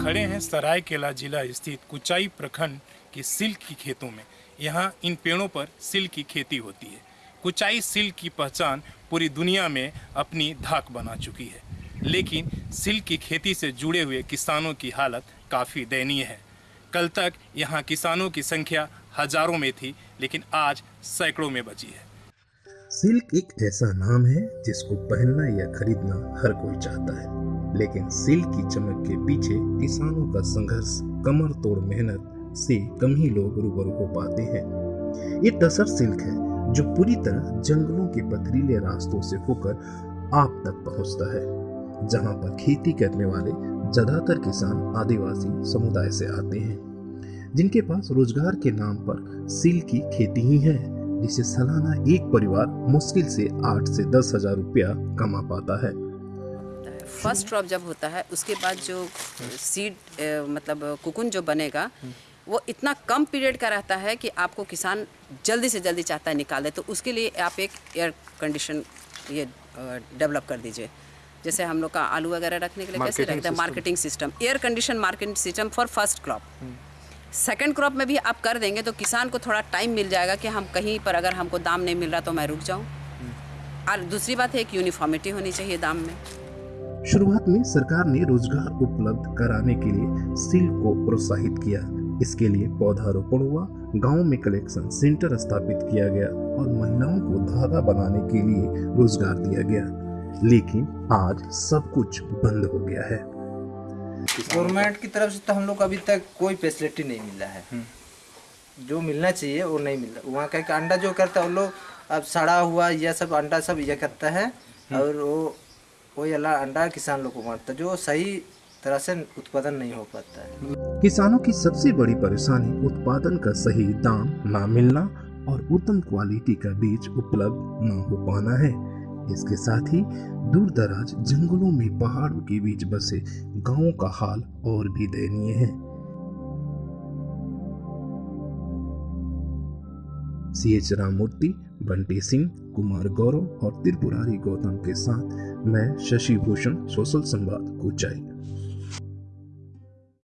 खड़े हैं सरायकेला जिला स्थित कुचाई प्रखंड के सिल्क की खेतों में। यहाँ इन पेड़ों पर सिल्क की खेती होती है। कुचाई सिल्क की पहचान पूरी दुनिया में अपनी धाक बना चुकी है। लेकिन सिल्क की खेती से जुड़े हुए किसानों की हालत काफ़ी दयनीय है। कल तक यहाँ किसानों की संख्या हज़ारों में थी, लेकिन आज सैकड़ों में बची है। सिल्क एक ऐसा नाम है जिसको पहनना या खरीदना हर कोई चाहता है। लेकिन सिल्क की चमक के पीछे किसानों का संघर्ष, कमर तोड़ मेहनत से कम ही लोग रूबरू हो पाते हैं। ये तसर सिल्क है, जो पूरी तरह जंगलों के पथरीले रास्तों से होकर आप तक पहुँचता है, जहाँ पर खेती करने वाले ज़्यादातर किसान आदिवासी समुदाय से आते हैं, जिनके पास रोज़गार के नाम पर सिल्क की खेती ही है, जिसे सालाना एक परिवार मुश्किल से आठ से दस हज़ार रुपया कमा पाता है। फ़र्स्ट क्रॉप जब होता है उसके बाद जो सीड मतलब कुकुन जो बनेगा वो इतना कम पीरियड का रहता है कि आपको किसान जल्दी से जल्दी चाहता है निकाले तो उसके लिए आप एक एयर कंडीशन ये डेवलप कर दीजिए। जैसे हम लोग का आलू वगैरह रखने के लिए कैसे रखते हैं? Marketing system air condition marketing system for first crop second crop में भी आप कर देंगे तो किसान को थोड़ा टाइम मिल जाएगा कि हम कहीं पर अगर हमको दाम नहीं मिल रहा तो मैं रुक जाऊँ। और दूसरी बात है एक यूनिफॉर्मिटी होनी चाहिए दाम में। शुरुआत में सरकार ने रोज़गार उपलब्ध कराने के लिए सिल्क को प्रोत्साहित किया। इसके लिए पौधारोपण हुआ गाँव में कलेक्शन सेंटर स्थापित किया गया और महिलाओं को धागा बनाने के लिए रोज़गार दिया गया। लेकिन आज सब कुछ बंद हो गया है। गवर्नमेंट की तरफ़ से तो हम लोग को अभी तक कोई फैसिलिटी नहीं मिला है। जो मिलना चाहिए वो नहीं मिल। रहा वहाँ का अंडा जो करता है वो लोग अब सड़ा हुआ यह सब अंडा सब यह करता है और वो अल्लाह अंडा किसान लोग को मारता, जो सही तरह से उत्पादन नहीं हो पाता है। किसानों की सबसे बड़ी परेशानी उत्पादन का सही दाम ना मिलना और उत्तम क्वालिटी का बीज उपलब्ध न हो पाना है। इसके साथ ही दूर दराज जंगलों में पहाड़ों के बीच बसे गाँवों का हाल और भी दयनीय है। सी एच राममूर्ति बंटी सिंह कुमार गौरव और त्रिपुरारी गौतम के साथ मैं शशि भूषण सोशल संवाद कुचाई